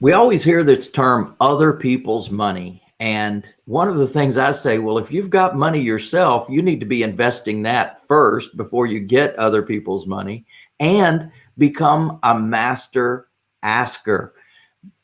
We always hear this term other people's money. And one of the things I say, well, if you've got money yourself, you need to be investing that first before you get other people's money and become a master asker.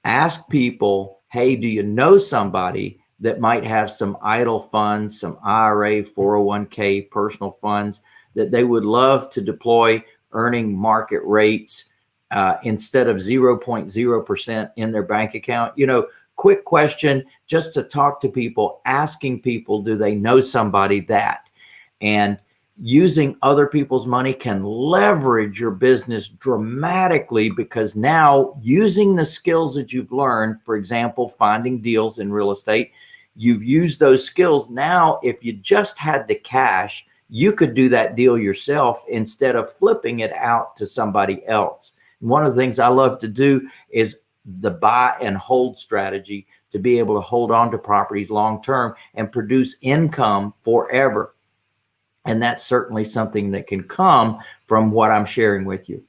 Ask people, hey, do you know somebody that might have some idle funds, some IRA, 401k, personal funds that they would love to deploy earning market rates uh, instead of 0.0% in their bank account? You know, quick question just to talk to people, asking people, do they know somebody that? And using other people's money can leverage your business dramatically because now using the skills that you've learned, for example, finding deals in real estate, you've used those skills. Now, if you just had the cash, you could do that deal yourself instead of flipping it out to somebody else. One of the things I love to do is the buy and hold strategy to be able to hold on to properties long term and produce income forever. And that's certainly something that can come from what I'm sharing with you.